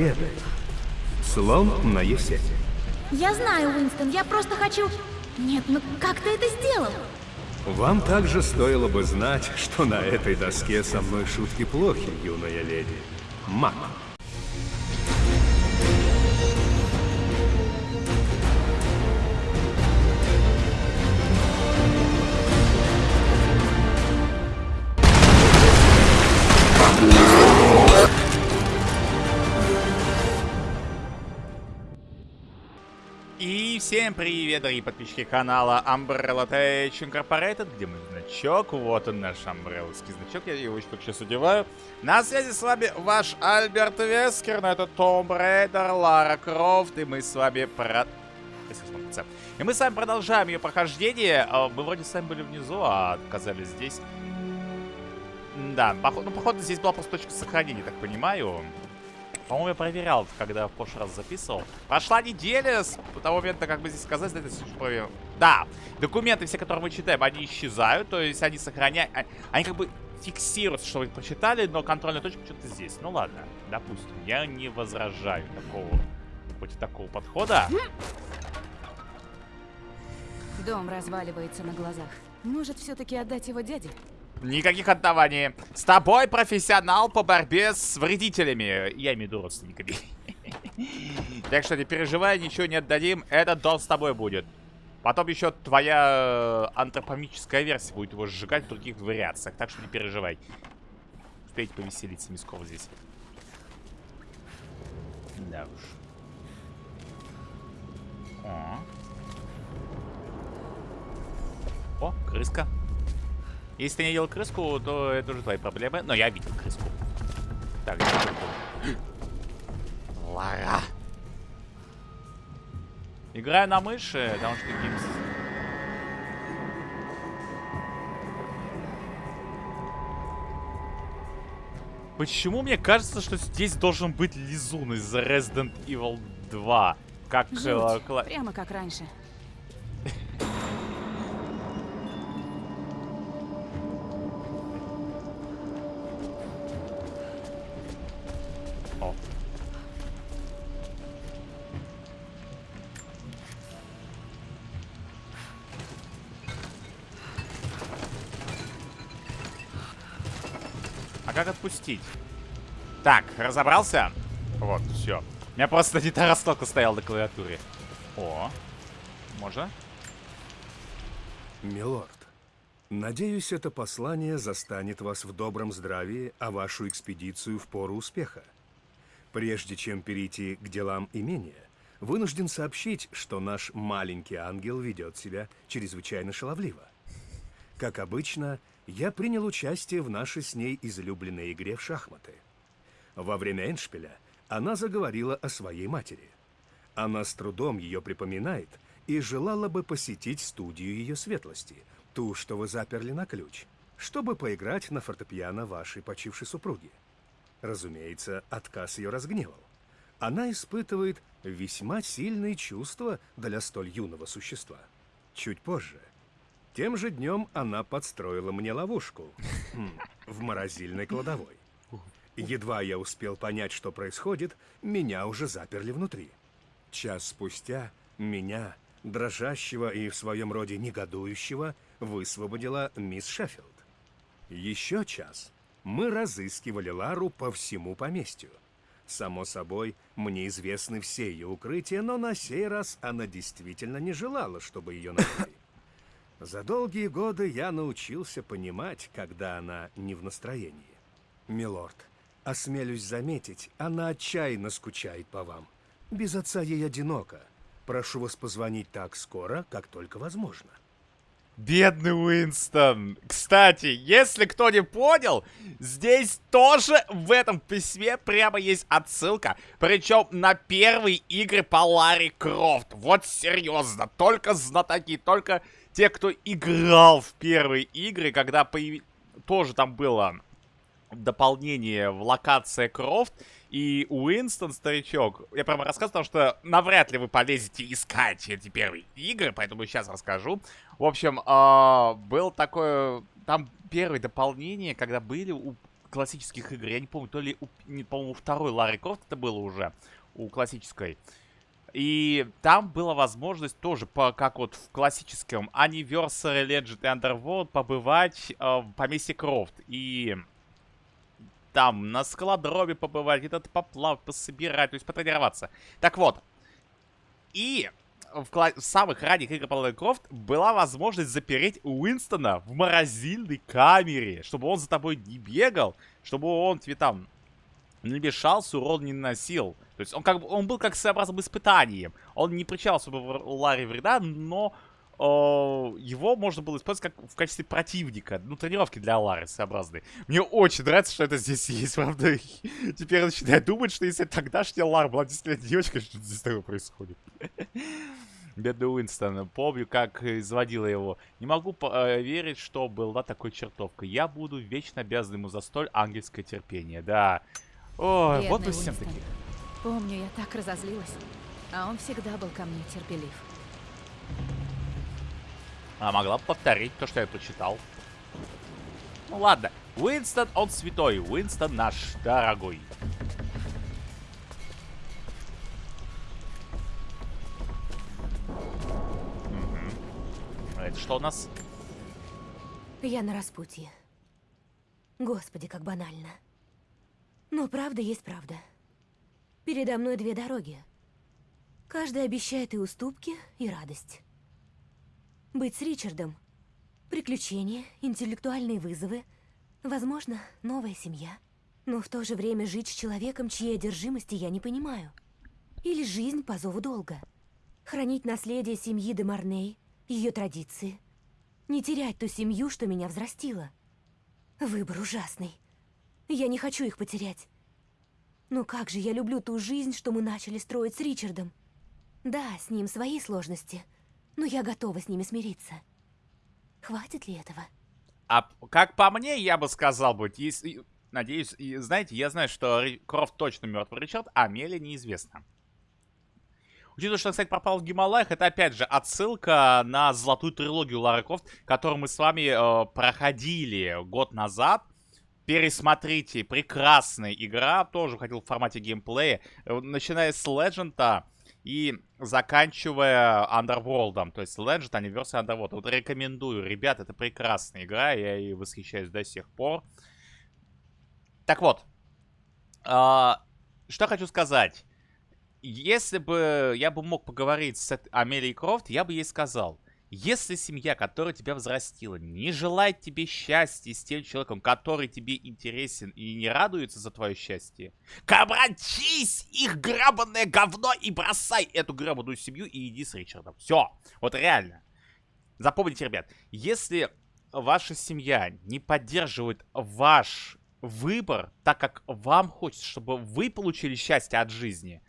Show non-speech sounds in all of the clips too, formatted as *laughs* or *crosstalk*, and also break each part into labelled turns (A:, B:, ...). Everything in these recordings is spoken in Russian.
A: победы. Слон на Е7.
B: Я знаю, Уинстон, я просто хочу... Нет, ну как ты это сделал?
A: Вам также стоило бы знать, что на этой доске со мной шутки плохи, юная леди. Мак.
C: Всем привет, дорогие подписчики канала Umbrella Tech Incorporated, где мой значок, вот он наш амбрелловский значок, я его только сейчас одеваю. На связи с вами ваш Альберт Вескер, но это Tomb Raider, Лара Крофт, и мы с вами про... И мы с вами продолжаем ее прохождение. А, мы вроде с вами были внизу, а оказались здесь. Да, походу, ну, походу здесь была просто точка сохранения, так понимаю. По-моему, я проверял, когда в прошлый раз записывал. Прошла неделя с того момента, как бы здесь сказать, это проверил. Да, документы все, которые мы читаем, они исчезают, то есть они сохраняют, а, они как бы фиксируются, что вы прочитали, но контрольная точка что-то здесь. Ну ладно, допустим, я не возражаю такого, против такого подхода.
D: Дом разваливается на глазах. Может, все-таки отдать его дяде?
C: Никаких отдаваний. С тобой профессионал по борьбе с вредителями. Я имею в виду родственниками. *laughs* Так что не переживай, ничего не отдадим. Этот дом с тобой будет. Потом еще твоя э, антропомическая версия будет его сжигать в других вариациях. Так что не переживай. Успейте повеселиться Мисков здесь. Да уж. О. О, крыска. Если ты не видел крыску, то это уже твои проблемы. Но я видел крыску. Так, Лара. Играю на мыши, потому что Гимс... Почему мне кажется, что здесь должен быть Лизун из Resident Evil 2? Как...
D: Жуть. Э, Прямо как раньше.
C: Как отпустить? Так, разобрался? Вот, все. У меня просто не та раскладка стояла на клавиатуре. О, можно?
A: Милорд, надеюсь, это послание застанет вас в добром здравии, а вашу экспедицию в пору успеха. Прежде чем перейти к делам имения, вынужден сообщить, что наш маленький ангел ведет себя чрезвычайно шаловливо. Как обычно, я принял участие в нашей с ней излюбленной игре в шахматы. Во время Эншпиля она заговорила о своей матери. Она с трудом ее припоминает и желала бы посетить студию ее светлости, ту, что вы заперли на ключ, чтобы поиграть на фортепиано вашей почившей супруги. Разумеется, отказ ее разгневал. Она испытывает весьма сильные чувства для столь юного существа. Чуть позже тем же днем она подстроила мне ловушку хм, в морозильной кладовой. Едва я успел понять, что происходит, меня уже заперли внутри. Час спустя меня, дрожащего и в своем роде негодующего, высвободила мисс Шеффилд. Еще час мы разыскивали Лару по всему поместью. Само собой, мне известны все ее укрытия, но на сей раз она действительно не желала, чтобы ее нашли. За долгие годы я научился понимать, когда она не в настроении. Милорд, осмелюсь заметить, она отчаянно скучает по вам. Без отца ей одиноко. Прошу вас позвонить так скоро, как только возможно.
C: Бедный Уинстон. Кстати, если кто не понял, здесь тоже в этом письме прямо есть отсылка. Причем на первые игры по Ларри Крофт. Вот серьезно. Только знатоки, только те, кто играл в первые игры, когда появ... тоже там было дополнение в локация Крофт, и Уинстон, старичок, я прямо рассказывал, потому что навряд ли вы полезете искать эти первые игры, поэтому сейчас расскажу. В общем, э, был такое, там первое дополнение, когда были у классических игр. Я не помню, то ли, по-моему, второй Ларри Крофт это было уже у классической. И там была возможность тоже, по, как вот в классическом Anniversary Legend и Underworld, побывать э, в поместье Крофт. И там на скалодроме побывать, где-то поплавать, пособирать, то есть потренироваться. Так вот. И в, в самых ранних играх Ларри Крофт была возможность запереть Уинстона в морозильной камере, чтобы он за тобой не бегал, чтобы он тебе там не мешался, урон не наносил. То есть он как бы он был как своеобразным испытанием. Он не причал особо Ларри вреда, но э, его можно было использовать как в качестве противника. Ну, тренировки для Лары своеобразные. Мне очень нравится, что это здесь есть, *laughs* правда. Теперь я начинаю думать, что если тогдашняя Лара была действительно девочкой, что здесь такое происходит. *laughs* Бедный Уинстон. Помню, как изводила его. Не могу поверить, э, что была такой чертовкой. Я буду вечно обязан ему за столь ангельское терпение. Да. Ой, вот вы всем
D: Уинстон. Помню, я так разозлилась. А он всегда был ко мне терпелив.
C: А могла бы повторить то, что я прочитал. Ну ладно. Уинстон, он святой. Уинстон наш дорогой. А это что у нас?
E: Я на распутье. Господи, как банально. Но правда есть правда. Передо мной две дороги. Каждая обещает и уступки, и радость. Быть с Ричардом. Приключения, интеллектуальные вызовы. Возможно, новая семья. Но в то же время жить с человеком, чьей одержимости я не понимаю. Или жизнь по зову долга. Хранить наследие семьи де Марней, ее традиции. Не терять ту семью, что меня взрастила. Выбор ужасный. Я не хочу их потерять. Но как же я люблю ту жизнь, что мы начали строить с Ричардом. Да, с ним свои сложности, но я готова с ними смириться. Хватит ли этого?
C: А как по мне, я бы сказал бы, если... Надеюсь, и знаете, я знаю, что Крофт точно мертвый Ричард, а Мели неизвестно. Учитывая, что, кстати, пропал в Гималаях, это опять же отсылка на золотую трилогию Лары Крофт, которую мы с вами э, проходили год назад. Пересмотрите, прекрасная игра, тоже выходила в формате геймплея, э, начиная с Легенда и заканчивая Underworld. То есть Legend, Anniversary Underworld. Вот рекомендую, ребят, это прекрасная игра, я ей восхищаюсь до сих пор. Так вот, а, что хочу сказать. Если бы я бы мог поговорить с Амелией Крофт, я бы ей сказал, если семья, которая тебя взрастила, не желает тебе счастья с тем человеком, который тебе интересен и не радуется за твое счастье, обратись их грабанное говно и бросай эту грабаную семью и иди с Ричардом. Все. Вот реально. Запомните, ребят, если ваша семья не поддерживает ваш выбор, так как вам хочется, чтобы вы получили счастье от жизни,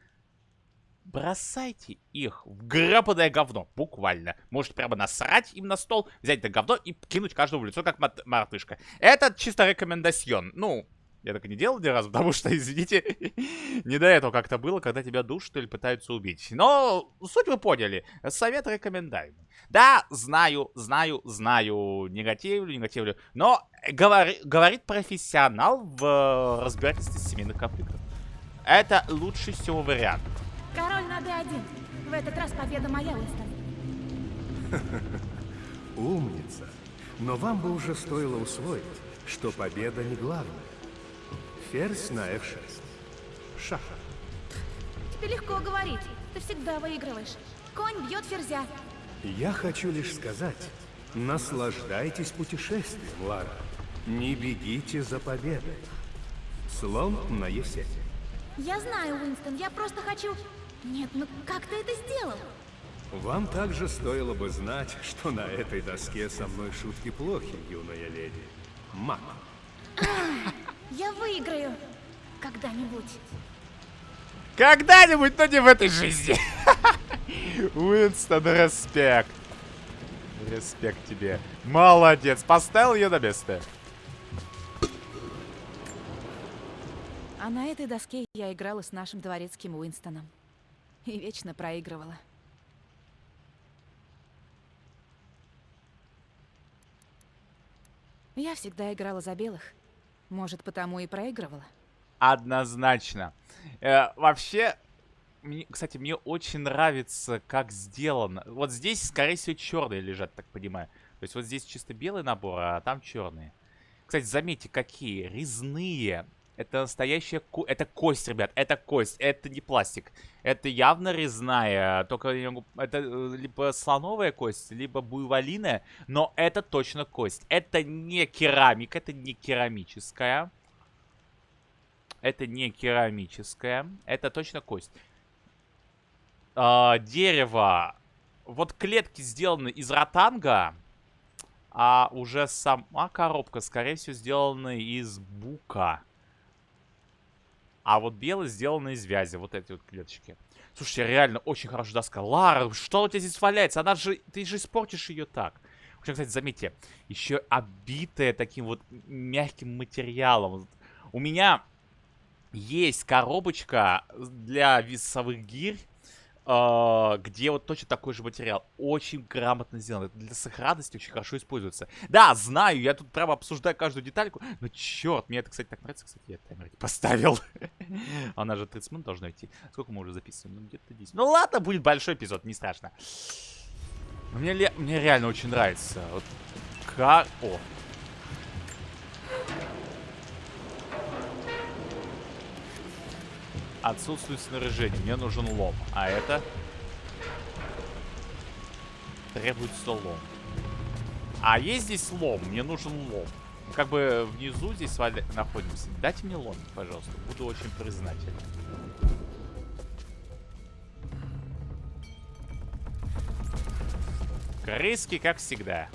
C: бросайте их в грабаное говно, буквально. Можете прямо насрать им на стол, взять это говно и кинуть каждому в лицо, как мат- мартышка. Это чисто рекомендацион. Ну, я так и не делал ни разу, *laughs* потому что, извините, *laughs* не до этого как-то было, когда тебя душат или пытаются убить. Но суть вы поняли. Совет рекомендуемый. Да, знаю, знаю, знаю, негативлю, негативлю. Но говори- говорит профессионал в э, разбирательстве семейных конфликтов. Это лучший всего вариант.
B: Король на D1. В этот раз победа моя, Уинстон. *laughs*
A: Умница. Но вам бы уже стоило усвоить, что победа не главное. Ферзь на f6. Шах.
B: Тебе легко говорить. Ты всегда выигрываешь. Конь бьет ферзя.
A: Я хочу лишь сказать, наслаждайтесь путешествием, Лара. Не бегите за победой. Слон на Е7.
B: Я знаю, Уинстон, я просто хочу... Нет, ну как ты это сделал?
A: Вам также стоило бы знать, что на этой доске со мной шутки плохи, юная леди. Мак.
B: Я выиграю. Когда-нибудь.
C: Когда-нибудь, но не в этой жизни. *laughs* Уинстон, респект. Респект тебе. Молодец. Поставил ее на место.
D: А на этой доске я играла с нашим дворецким Уинстоном. И вечно проигрывала. Я всегда играла за белых. Может, потому и проигрывала?
C: Однозначно. Э, вообще, мне, кстати, мне очень нравится, как сделано. Вот здесь, скорее всего, черные лежат, так понимаю. То есть вот здесь чисто белый набор, а там черные. Кстати, заметьте, какие резные. Это настоящая ко... Это кость, ребят, это кость, это не пластик. Это явно резная, только это э, либо слоновая кость, либо буйволиная, но это точно кость. Это не керамика, это не керамическая. Это не керамическая, это точно кость. А, дерево. Вот клетки сделаны из ротанга, а уже сама коробка, скорее всего, сделана из бука. А вот белый сделан из вязи. Вот эти вот клеточки. Слушайте, реально очень хорошая доска. Лара, что у тебя здесь валяется? Она же... Ты же испортишь ее так. Причем, кстати, заметьте, еще обитая таким вот мягким материалом. У меня есть коробочка для весовых гирь где вот точно такой же материал. Очень грамотно сделан. Это для сохранности очень хорошо используется. Да, знаю, я тут прямо обсуждаю каждую детальку. Но черт, мне это, кстати, так нравится. Кстати, я таймер поставил. *laughs* Она же 30 минут должна идти. Сколько мы уже записываем? Ну, где-то 10. Ну ладно, будет большой эпизод, не страшно. Мне, мне реально очень нравится. Вот как... О, Отсутствует снаряжение. Мне нужен лом. А это? Требуется лом. А есть здесь лом? Мне нужен лом. Как бы внизу здесь с вами находимся. Дайте мне лом, пожалуйста. Буду очень признателен. Крыски, как всегда.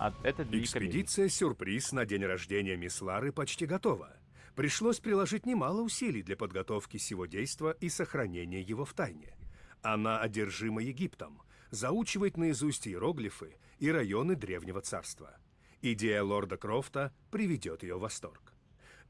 C: А это
A: Экспедиция «Сюрприз» на день рождения мисс Лары почти готова. Пришлось приложить немало усилий для подготовки сего действа и сохранения его в тайне. Она одержима Египтом, заучивает наизусть иероглифы и районы Древнего Царства. Идея лорда Крофта приведет ее в восторг.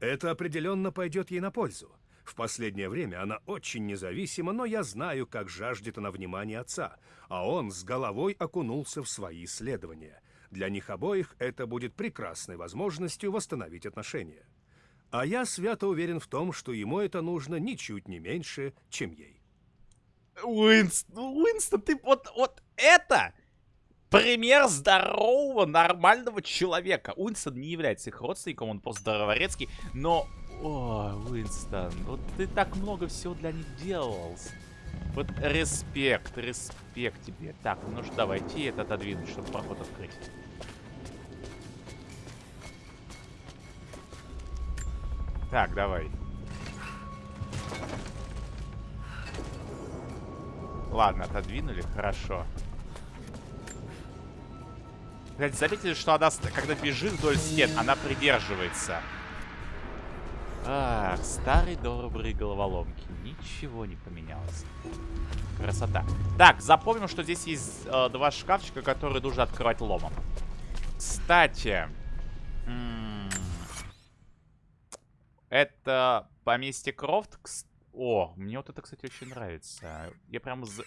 A: Это определенно пойдет ей на пользу. В последнее время она очень независима, но я знаю, как жаждет она внимания отца, а он с головой окунулся в свои исследования – для них обоих это будет прекрасной возможностью восстановить отношения. А я свято уверен в том, что ему это нужно ничуть не меньше, чем ей.
C: Уинстон, Уинстон, ты вот, вот это пример здорового, нормального человека. Уинстон не является их родственником, он просто здороворецкий, но... О, Уинстон, вот ты так много всего для них делал. Вот респект, респект тебе. Так, ну что, давайте это отодвинуть, чтобы проход открыть. Так, давай. Ладно, отодвинули, хорошо. Кстати, заметили, что она, когда бежит вдоль стен, она придерживается. Ах, старый добрый головоломки. Ничего не поменялось. Красота. Так, запомним, что здесь есть э, два шкафчика, которые нужно открывать ломом. Кстати... Это поместье Крофт. О, мне вот это, кстати, очень нравится. Я прям... За...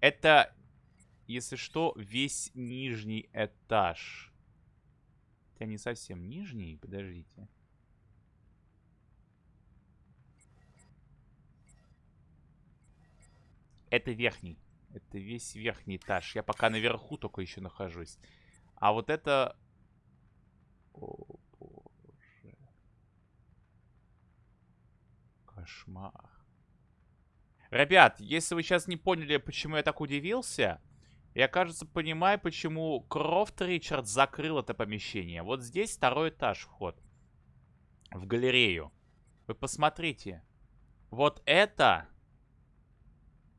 C: Это, если что, весь нижний этаж. Хотя не совсем нижний, подождите. Это верхний. Это весь верхний этаж. Я пока наверху только еще нахожусь. А вот это... О, Кошмар. Ребят, если вы сейчас не поняли, почему я так удивился, я, кажется, понимаю, почему Крофт Ричард закрыл это помещение. Вот здесь второй этаж вход. В галерею. Вы посмотрите. Вот это...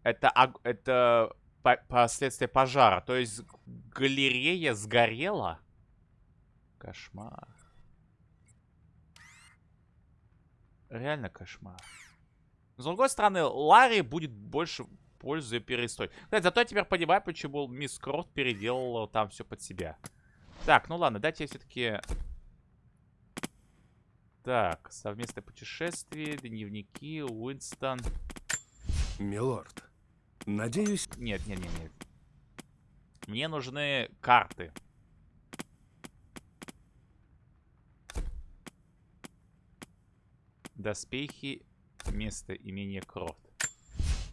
C: Это, это последствия пожара. То есть галерея сгорела. Кошмар. Реально кошмар. с другой стороны, Ларри будет больше пользы перестой. Кстати, зато я теперь понимаю, почему мисс Крот переделала там все под себя. Так, ну ладно, дайте я все-таки... Так, совместное путешествие, дневники, Уинстон.
A: Милорд, Надеюсь...
C: Нет, нет, нет, нет. Мне нужны карты. Доспехи, место имени Крофт.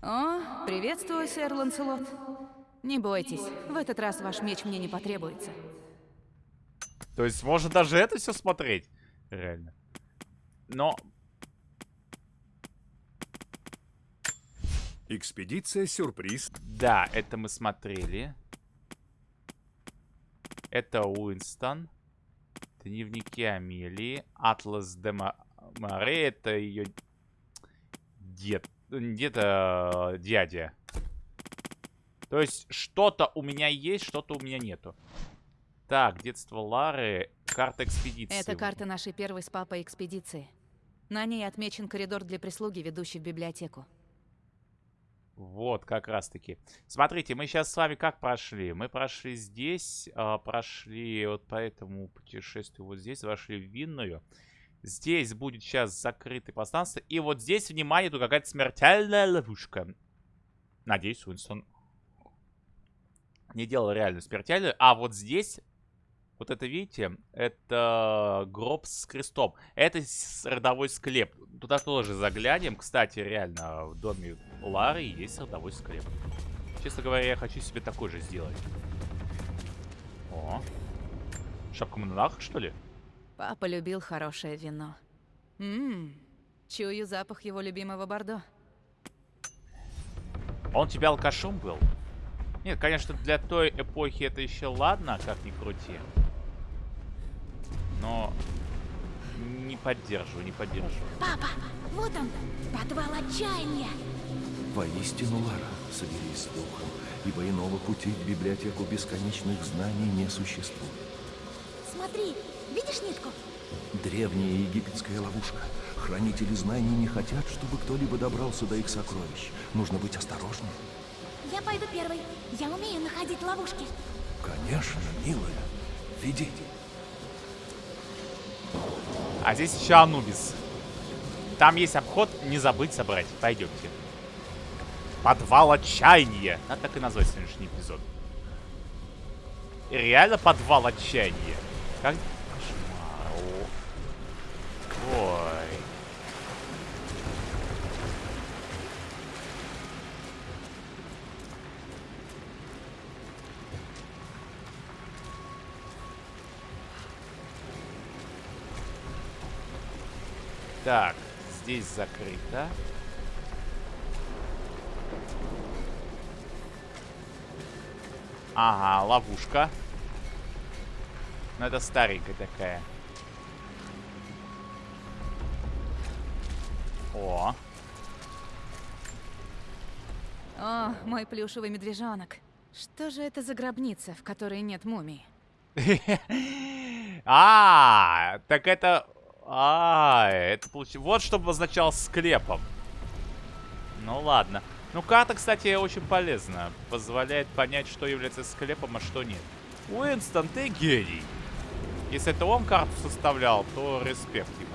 D: О, приветствую, сэр Ланселот. Не бойтесь, в этот раз ваш меч мне не потребуется.
C: То есть можно даже это все смотреть? Реально. Но
A: Экспедиция «Сюрприз»
C: Да, это мы смотрели. Это Уинстон. Дневники Амелии. Атлас де Море. Это ее дед. Где-то дядя. То есть что-то у меня есть, что-то у меня нету. Так, детство Лары. Карта экспедиции.
D: Это карта нашей первой с папой экспедиции. На ней отмечен коридор для прислуги, ведущий в библиотеку.
C: Вот, как раз таки. Смотрите, мы сейчас с вами как прошли? Мы прошли здесь, а, прошли вот по этому путешествию вот здесь, вошли в винную. Здесь будет сейчас закрытое пространство. И вот здесь, внимание, тут какая-то смертельная ловушка. Надеюсь, Уинстон не делал реальную смертельную. А вот здесь, вот это, видите, это гроб с крестом. Это родовой склеп. Туда тоже заглянем. Кстати, реально, в доме Лары есть родовой склеп. Честно говоря, я хочу себе такой же сделать. О. Шапка монах, что ли?
D: Папа любил хорошее вино. Ммм, чую запах его любимого бордо.
C: Он у тебя алкашом был? Нет, конечно, для той эпохи это еще ладно, как ни крути. Но не поддерживаю, не поддерживаю.
B: Папа, вот он, подвал отчаяния.
F: Воистину, Лара, соберись с духом, ибо иного пути в библиотеку бесконечных знаний не существует.
B: Смотри, видишь нитку?
F: Древняя египетская ловушка. Хранители знаний не хотят, чтобы кто-либо добрался до их сокровищ. Нужно быть осторожнее.
B: Я пойду первой. Я умею находить ловушки.
F: Конечно, милая. Ведите.
C: А здесь еще Анубис. Там есть обход, не забыть собрать. Пойдемте. Подвал отчаяния. Надо так и назвать сегодняшний эпизод. Реально подвал отчаяния. Как... Кошмар. О. Так, здесь закрыто. Ага, ловушка. Ну, это старенькая такая. О,
D: О, мой плюшевый медвежонок. Что же это за гробница, в которой нет мумии? *laughs*
C: А, так это... А, это получилось... Вот что обозначал склепом. Ну ладно. Ну, карта, кстати, очень полезна. Позволяет понять, что является склепом, а что нет. Уинстон, ты гений. Если это он карту составлял, то респект ему.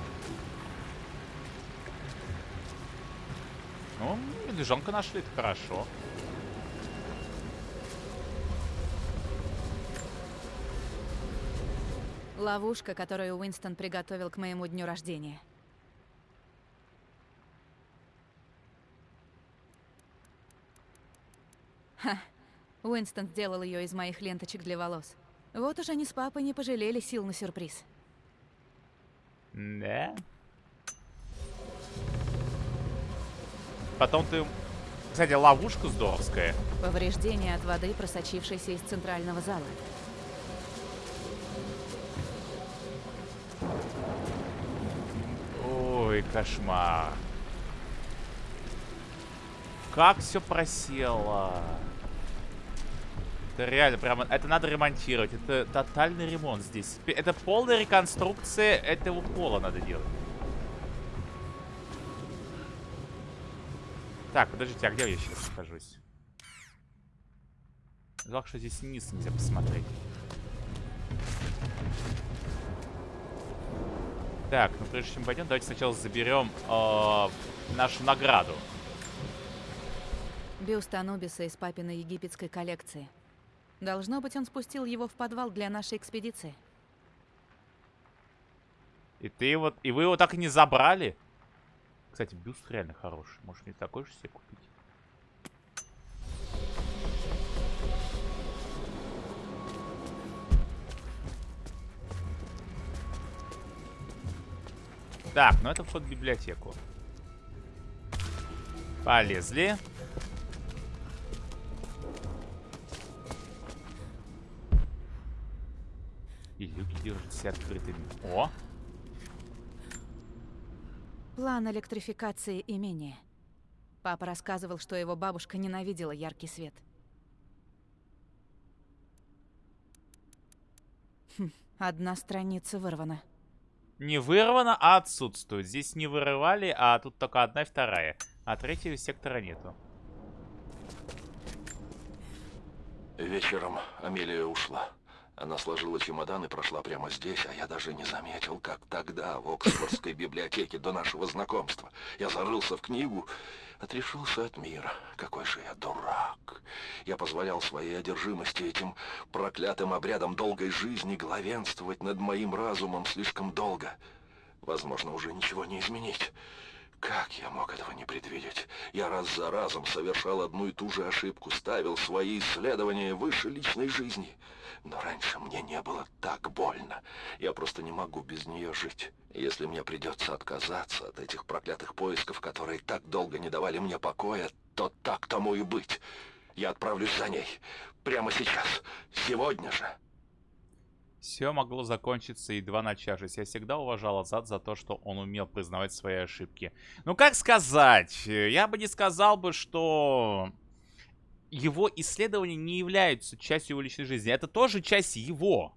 C: Ну, медвежонка нашли, это хорошо.
D: Ловушка, которую Уинстон приготовил к моему дню рождения. Ха, Уинстон сделал ее из моих ленточек для волос. Вот уж они с папой не пожалели сил на сюрприз.
C: Да. Потом ты... Кстати, ловушка здоровская.
D: Повреждение от воды, просочившейся из центрального зала.
C: Ой, кошмар. Как все просело. Это реально прямо... Это надо ремонтировать. Это тотальный ремонт здесь. Это полная реконструкция этого пола надо делать. Так, подождите, а где я сейчас нахожусь? Жалко, что здесь вниз нельзя посмотреть. Так, ну прежде чем пойдем, давайте сначала заберем э, нашу награду.
D: Бюст Анубиса из папиной египетской коллекции. Должно быть, он спустил его в подвал для нашей экспедиции.
C: И ты вот, и вы его так и не забрали? Кстати, бюст реально хороший. Может мне такой же себе купить? Так, ну это вход в библиотеку. Полезли. И люки держатся открытыми. О!
D: План электрификации имения. Папа рассказывал, что его бабушка ненавидела яркий свет. Хм, одна страница вырвана.
C: Не вырвано, а отсутствует. Здесь не вырывали, а тут только одна и вторая. А третьего сектора нету.
F: Вечером Амелия ушла. Она сложила чемодан и прошла прямо здесь, а я даже не заметил, как тогда, в Оксфордской библиотеке до нашего знакомства. Я зарылся в книгу, отрешился от мира. Какой же я дурак. Я позволял своей одержимости этим проклятым обрядам долгой жизни главенствовать над моим разумом слишком долго. Возможно, уже ничего не изменить. Как я мог этого не предвидеть? Я раз за разом совершал одну и ту же ошибку, ставил свои исследования выше личной жизни. Но раньше мне не было так больно. Я просто не могу без нее жить. Если мне придется отказаться от этих проклятых поисков, которые так долго не давали мне покоя, то так тому и быть. Я отправлюсь за ней. Прямо сейчас. Сегодня же.
C: Все могло закончиться едва начавшись. Я всегда уважал Азад за то, что он умел признавать свои ошибки. Ну, как сказать? Я бы не сказал бы, что его исследования не являются частью его личной жизни. Это тоже часть его.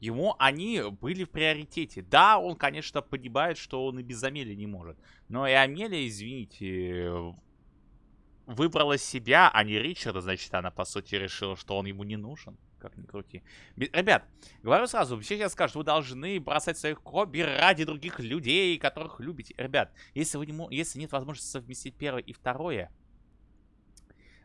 C: Ему они были в приоритете. Да, он, конечно, понимает, что он и без Амелии не может. Но и Амелия, извините, выбрала себя, а не Ричарда. Значит, она, по сути, решила, что он ему не нужен. Как ни крути. Ребят, говорю сразу, все сейчас скажут, вы должны бросать своих хобби ради других людей, которых любите. Ребят, если, вы не, если нет возможности совместить первое и второе,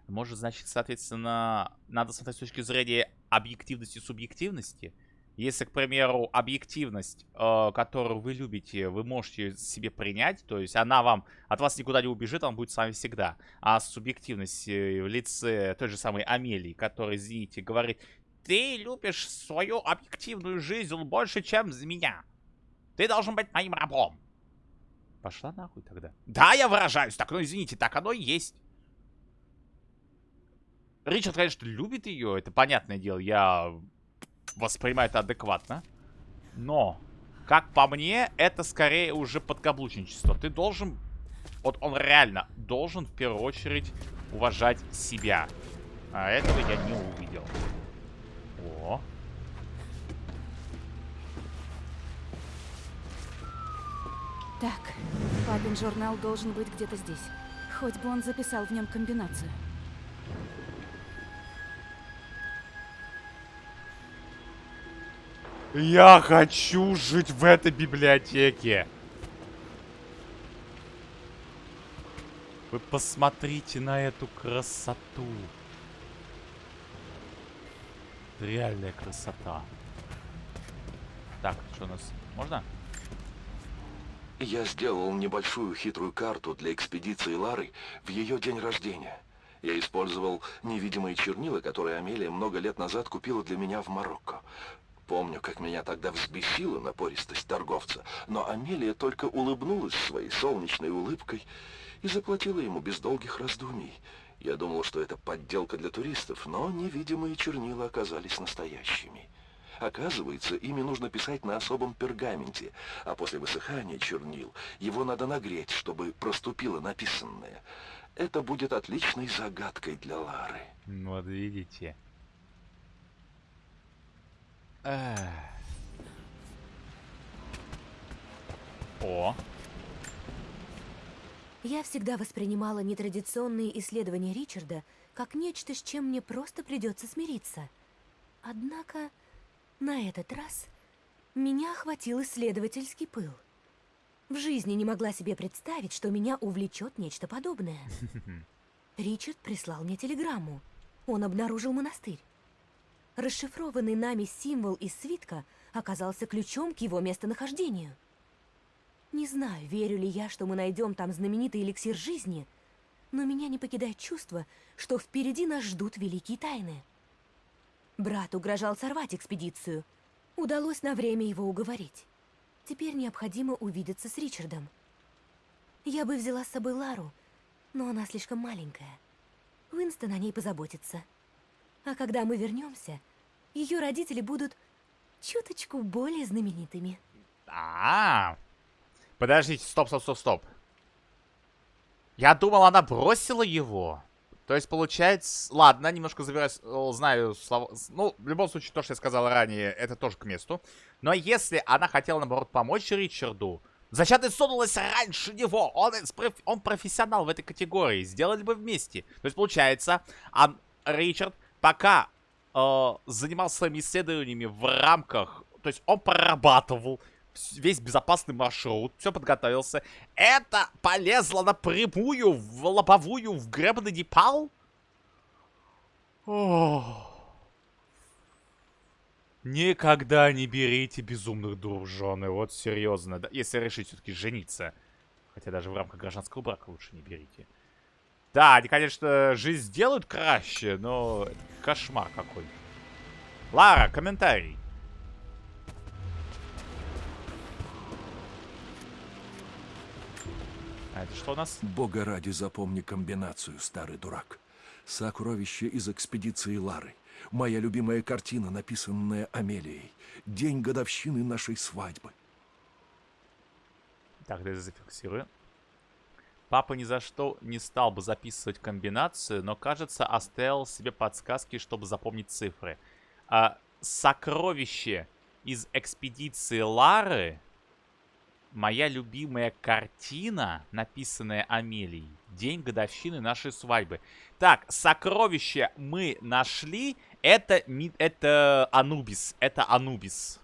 C: может, значит, соответственно, надо смотреть с точки зрения объективности и субъективности. Если, к примеру, объективность, э, которую вы любите, вы можете себе принять, то есть она вам от вас никуда не убежит, она будет с вами всегда. А субъективность э, в лице той же самой Амелии, которая, извините, говорит, ты любишь свою объективную жизнь больше, чем за меня. Ты должен быть моим рабом. Пошла нахуй тогда. Да, я выражаюсь так, ну извините, так оно и есть. Ричард, конечно, любит ее, это понятное дело, я воспринимаю это адекватно. Но, как по мне, это скорее уже подкаблучничество. Ты должен, вот он реально должен в первую очередь уважать себя. А этого я не увидел. О.
D: Так, папин журнал должен быть где-то здесь. Хоть бы он записал в нем комбинацию.
C: Я хочу жить в этой библиотеке. Вы посмотрите на эту красоту. Реальная красота. Так, что у нас? Можно?
F: Я сделал небольшую хитрую карту для экспедиции Лары в ее день рождения. Я использовал невидимые чернила, которые Амелия много лет назад купила для меня в Марокко. Помню, как меня тогда взбесила напористость торговца, но Амелия только улыбнулась своей солнечной улыбкой и заплатила ему без долгих раздумий. Я думал, что это подделка для туристов, но невидимые чернила оказались настоящими. Оказывается, ими нужно писать на особом пергаменте, а после высыхания чернил его надо нагреть, чтобы проступило написанное. Это будет отличной загадкой для Лары.
C: Вот видите. Эх. О.
E: Я всегда воспринимала нетрадиционные исследования Ричарда как нечто, с чем мне просто придется смириться. Однако на этот раз меня охватил исследовательский пыл. В жизни не могла себе представить, что меня увлечет нечто подобное. *laughs* Ричард прислал мне телеграмму. Он обнаружил монастырь. Расшифрованный нами символ из свитка оказался ключом к его местонахождению. Не знаю, верю ли я, что мы найдем там знаменитый эликсир жизни, но меня не покидает чувство, что впереди нас ждут великие тайны. Брат угрожал сорвать экспедицию. Удалось на время его уговорить. Теперь необходимо увидеться с Ричардом. Я бы взяла с собой Лару, но она слишком маленькая. Уинстон о ней позаботится. А когда мы вернемся, ее родители будут чуточку более знаменитыми.
C: А, -а, а Подождите, стоп, стоп, стоп, стоп. Я думал, она бросила его. То есть, получается... Ладно, немножко забираюсь, знаю слова... Ну, в любом случае, то, что я сказал ранее, это тоже к месту. Но если она хотела, наоборот, помочь Ричарду, зачем ты сунулась раньше него? Он, он профессионал в этой категории. Сделали бы вместе. То есть, получается, а Ричард пока э, занимался своими исследованиями в рамках... То есть, он прорабатывал весь безопасный маршрут, все подготовился. Это полезло напрямую в лобовую в гребаный Непал? Никогда не берите безумных дур вот серьезно. Да, если решить все-таки жениться. Хотя даже в рамках гражданского брака лучше не берите. Да, они, конечно, жизнь сделают краще, но кошмар какой. Лара, комментарий. А это что у нас?
F: Бога ради запомни комбинацию, старый дурак. Сокровище из экспедиции Лары. Моя любимая картина, написанная Амелией. День годовщины нашей свадьбы.
C: Так, да зафиксирую. Папа ни за что не стал бы записывать комбинацию, но, кажется, оставил себе подсказки, чтобы запомнить цифры. А, сокровище из экспедиции Лары моя любимая картина, написанная Амелией. День годовщины нашей свадьбы. Так, сокровище мы нашли. Это, это Анубис. Это Анубис.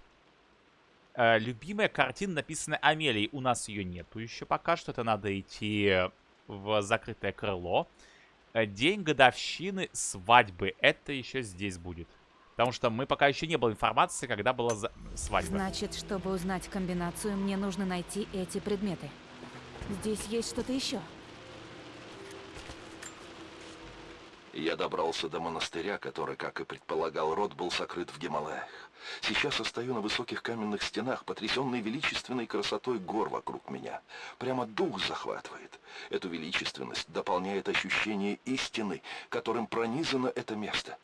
C: Э, любимая картина, написанная Амелией. У нас ее нету еще пока что. Это надо идти в закрытое крыло. Э, день годовщины свадьбы. Это еще здесь будет. Потому что мы пока еще не было информации, когда была за... свадьба.
D: Значит, чтобы узнать комбинацию, мне нужно найти эти предметы. Здесь есть что-то еще.
F: Я добрался до монастыря, который, как и предполагал Род, был сокрыт в Гималаях. Сейчас я стою на высоких каменных стенах, потрясенный величественной красотой гор вокруг меня. Прямо дух захватывает. Эту величественность дополняет ощущение истины, которым пронизано это место.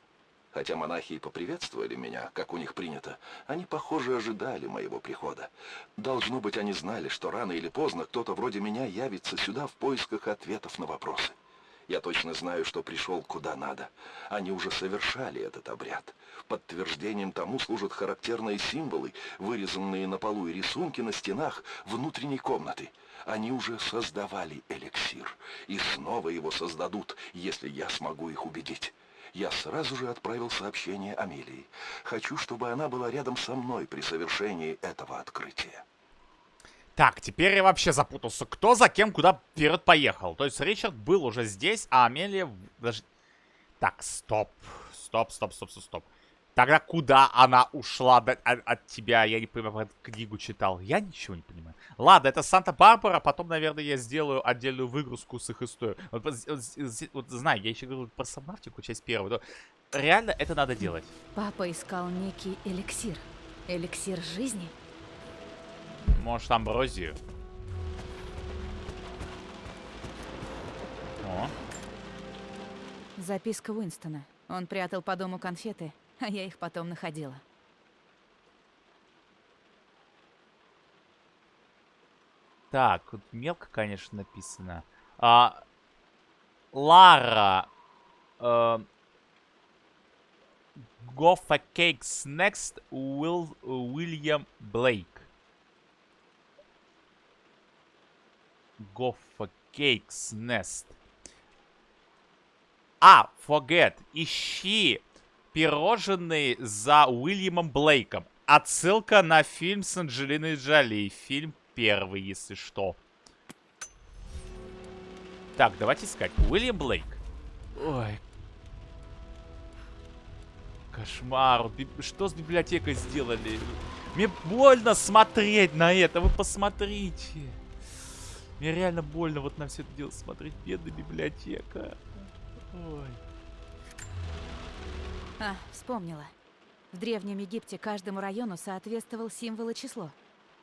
F: Хотя монахи и поприветствовали меня, как у них принято, они, похоже, ожидали моего прихода. Должно быть, они знали, что рано или поздно кто-то вроде меня явится сюда в поисках ответов на вопросы. Я точно знаю, что пришел куда надо. Они уже совершали этот обряд. Подтверждением тому служат характерные символы, вырезанные на полу и рисунки на стенах внутренней комнаты. Они уже создавали эликсир. И снова его создадут, если я смогу их убедить я сразу же отправил сообщение Амелии. Хочу, чтобы она была рядом со мной при совершении этого открытия.
C: Так, теперь я вообще запутался. Кто за кем куда вперед поехал? То есть Ричард был уже здесь, а Амелия... Даже... Так, стоп. Стоп, стоп, стоп, стоп, стоп. Тогда куда она ушла от, от тебя? Я не понимаю, эту книгу читал. Я ничего не понимаю. Ладно, это Санта-Барбара. Потом, наверное, я сделаю отдельную выгрузку с их историей. Вот, вот, вот знаю, я еще говорю про Сабнавтику, часть первую. Но реально это надо делать.
D: Папа искал некий эликсир. Эликсир жизни?
C: Может, амброзию? О.
D: Записка Уинстона. Он прятал по дому конфеты а я их потом находила.
C: Так, тут мелко, конечно, написано. А, Лара. Goffa Cakes Next Will, William Blake. Goffa Cakes Nest. А, forget. Ищи пирожные за Уильямом Блейком. Отсылка на фильм с Анджелиной Джоли. Фильм первый, если что. Так, давайте искать. Уильям Блейк. Ой. Кошмар. Что с библиотекой сделали? Мне больно смотреть на это, вы посмотрите. Мне реально больно вот на все это дело смотреть. Бедная библиотека. Ой.
D: А, вспомнила. В Древнем Египте каждому району соответствовал символ и число.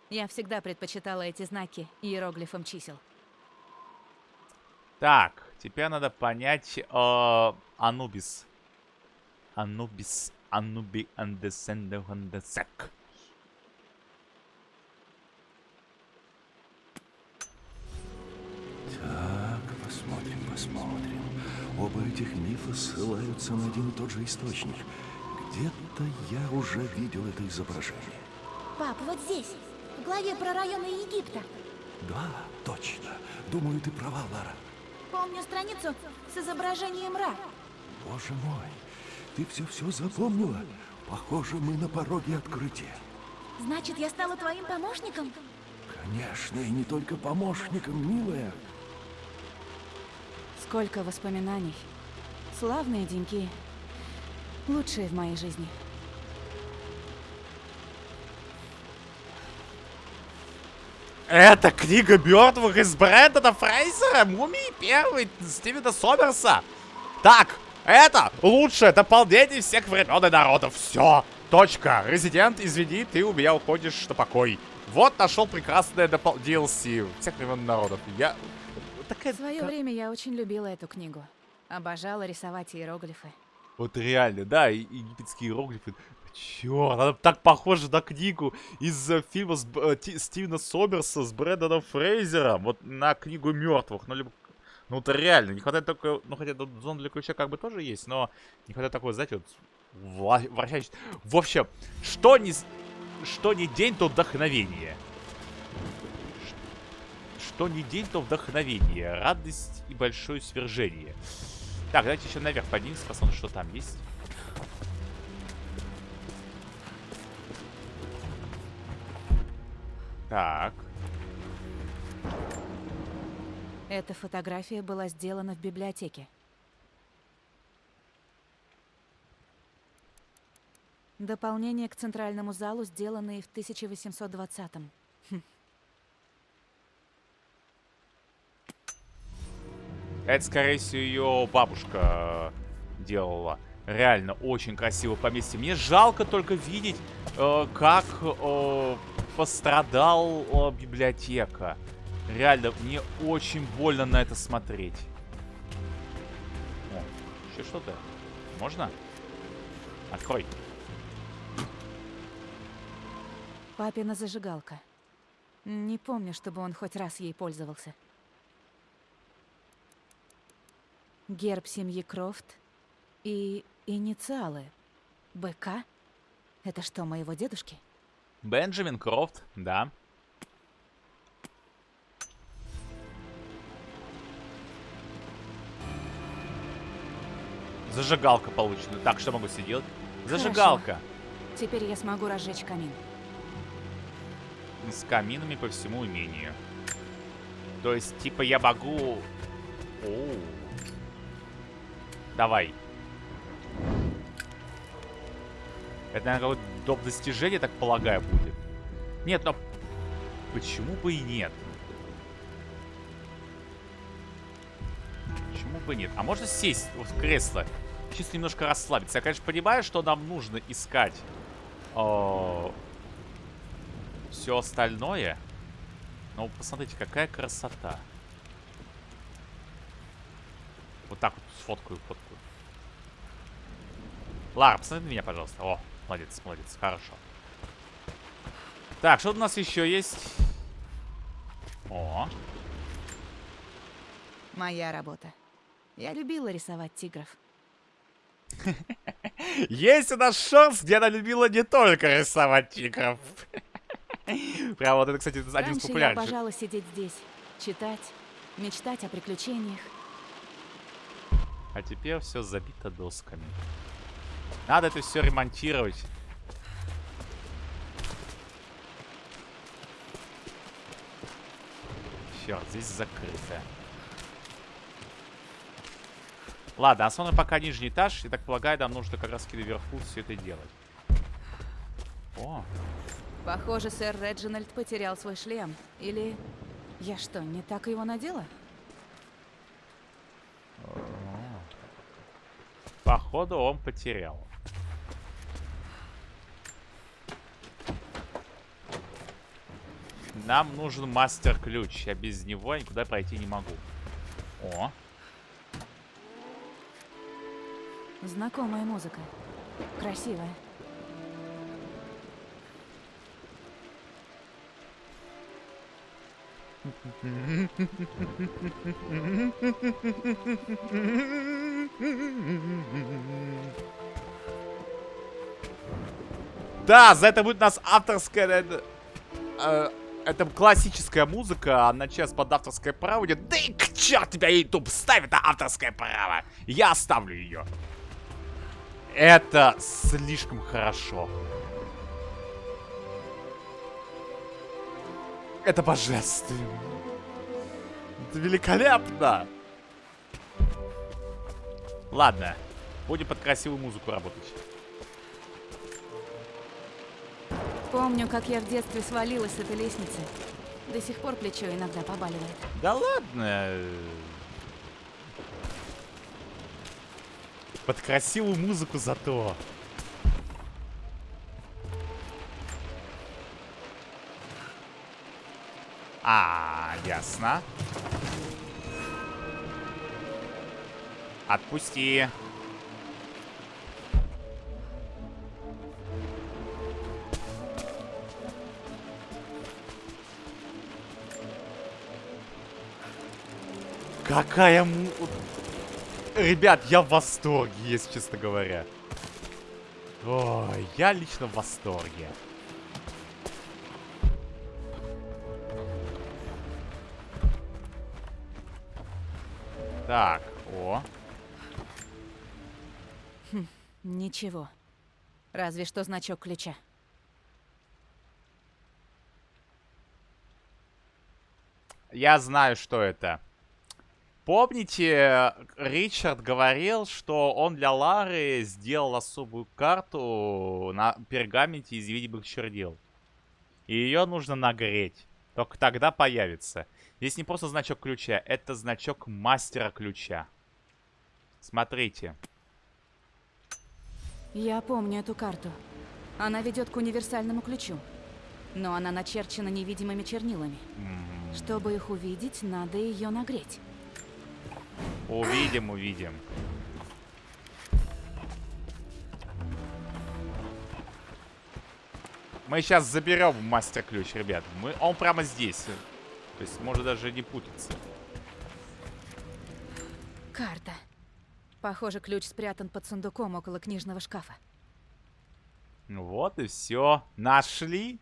D: Я всегда предпочитала эти знаки иероглифам чисел.
C: Так, теперь надо понять э, Анубис. Анубис, Ануби, Андесенде, Андесек.
F: Так, посмотрим, посмотрим. Оба этих мифа ссылаются на один и тот же источник. Где-то я уже видел это изображение.
B: Пап, вот здесь, в главе про районы Египта.
F: Да, точно. Думаю, ты права, Лара.
B: Помню страницу с изображением Ра.
F: Боже мой, ты все-все запомнила? Похоже, мы на пороге открытия.
B: Значит, я стала твоим помощником?
F: Конечно, и не только помощником, милая.
D: Сколько воспоминаний. Славные деньки. Лучшие в моей жизни.
C: Это книга мертвых из Брэндона Фрейзера, Мумии первый, Стивена Сомерса. Так, это лучшее дополнение всех времен и народов. Все, точка. Резидент, извини, ты у меня уходишь на покой. Вот нашел прекрасное. DLC всех времен народов. Я... Такая...
D: В свое время я очень любила эту книгу. Обожала рисовать иероглифы.
C: Вот реально, да, египетские иероглифы. Чёрт, она так похожа на книгу из э, фильма с, э, Ти- Стивена Соберса с Брэндоном Фрейзером. Вот на книгу мертвых. Ну, либо... Ну, это реально. Не хватает только... Ну, хотя зона для ключа как бы тоже есть, но не хватает такой, знаете, вот... вла- Вращающий... В общем, что не... Что не день, то вдохновение. Что не день, то вдохновение. Радость и большое свержение. Так, давайте еще наверх поднимемся, посмотрим, что там есть. Так.
D: Эта фотография была сделана в библиотеке. Дополнение к центральному залу, сделанные в 1820-м.
C: Это, скорее всего, ее бабушка э, делала. Реально, очень красиво поместье. Мне жалко только видеть, э, как э, пострадал э, библиотека. Реально, мне очень больно на это смотреть. О, еще что-то. Можно? Открой.
D: Папина зажигалка. Не помню, чтобы он хоть раз ей пользовался. Герб семьи Крофт и инициалы. БК? Это что, моего дедушки?
C: Бенджамин Крофт, да. Зажигалка получена. Так, что могу себе делать? Зажигалка.
D: Теперь я смогу разжечь камин.
C: С каминами по всему имению. То есть, типа, я могу... Оу. Давай. Это, наверное, какое-то доп. достижение, так полагаю, будет. Нет, но... Почему бы и нет? Почему бы нет? А можно сесть вот в кресло? Чисто немножко расслабиться. Я, конечно, понимаю, что нам нужно искать... все остальное. Но посмотрите, какая красота. Вот так вот сфоткаю, фоткаю. Лара, посмотри на меня, пожалуйста. О, молодец, молодец, хорошо. Так, что у нас еще есть? О,
D: Моя работа. Я любила рисовать тигров. *laughs*
C: есть у нас шанс, где она любила не только рисовать тигров. *laughs* Прям вот это, кстати, один из
D: Раньше я обожала сидеть здесь, читать, мечтать о приключениях.
C: А теперь все забито досками. Надо это все ремонтировать. Черт, здесь закрыто. Ладно, основной пока нижний этаж. Я так полагаю, нам нужно как раз наверху все это делать. О,
D: Похоже, сэр Реджинальд потерял свой шлем. Или... Я что, не так его надела?
C: Походу, он потерял. Нам нужен мастер-ключ. Я без него никуда пройти не могу. О,
D: Знакомая музыка. Красивая. *laughs*
C: Да, за это будет у нас авторская... Это, э, это классическая музыка, а на час под авторское право идет. Да и к черту тебя YouTube ставит на авторское право. Я оставлю ее. Это слишком хорошо. Это божественно. Это великолепно. Ладно, будем под красивую музыку работать.
D: Помню, как я в детстве свалилась с этой лестницы. До сих пор плечо иногда побаливает.
C: Да ладно. Под красивую музыку зато. А, ясно. Отпусти. Какая му... Ребят, я в восторге, если честно говоря. Ой, я лично в восторге. Так,
D: Ничего. Разве что значок ключа.
C: Я знаю, что это. Помните, Ричард говорил, что он для Лары сделал особую карту на пергаменте из видимых чернил. И ее нужно нагреть. Только тогда появится. Здесь не просто значок ключа, это значок мастера ключа. Смотрите.
D: Я помню эту карту. Она ведет к универсальному ключу. Но она начерчена невидимыми чернилами. Чтобы их увидеть, надо ее нагреть.
C: Увидим, увидим. Мы сейчас заберем мастер-ключ, ребят. Мы, он прямо здесь. То есть может даже не путаться.
D: Карта. Похоже, ключ спрятан под сундуком около книжного шкафа.
C: Ну вот и все. Нашли.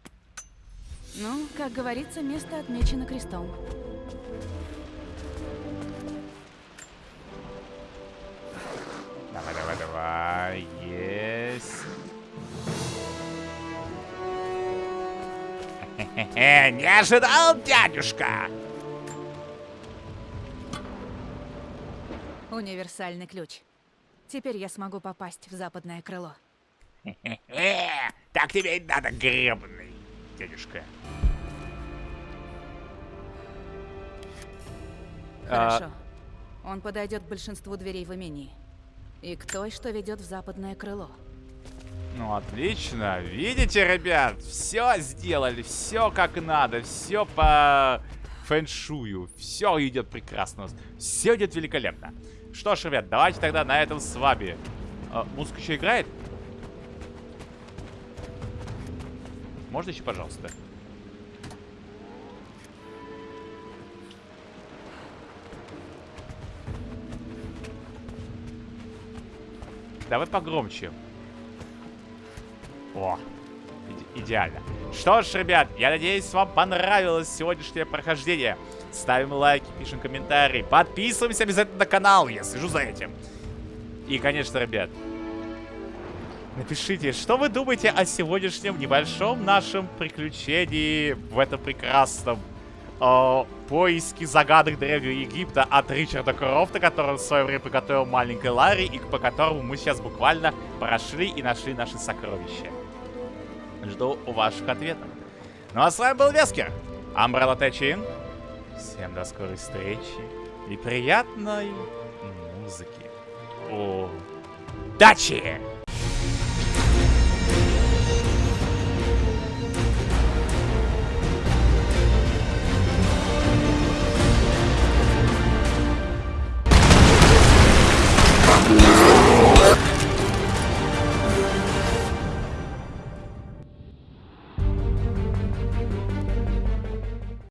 D: Ну, как говорится, место отмечено крестом.
C: Давай, давай, давай. Есть. Не ожидал, дядюшка.
D: Универсальный ключ. Теперь я смогу попасть в западное крыло. *laughs*
C: Так тебе и надо, гребаный, дядюшка. А,
D: Хорошо. Он подойдет к большинству дверей в имении. И к той, что ведет в западное крыло.
C: Ну, отлично. Видите, ребят, все сделали, все как надо, все по фэншую. Все идет прекрасно. Все идет великолепно. Что ж, ребят, давайте тогда на этом с вами. А, музыка еще играет? Можно еще, пожалуйста? Давай погромче. О, иде- идеально. Что ж, ребят, я надеюсь, вам понравилось сегодняшнее прохождение. Ставим лайки, пишем комментарии, подписываемся обязательно на канал, я слежу за этим. И, конечно, ребят, напишите, что вы думаете о сегодняшнем небольшом нашем приключении в этом прекрасном э, поиске загадок Древнего Египта от Ричарда Крофта, который в свое время приготовил маленькой Ларри, и по которому мы сейчас буквально прошли и нашли наши сокровища. Жду ваших ответов. Ну а с вами был Вескер. Umbrella Чин. Всем до скорой встречи. И приятной музыки. Удачи!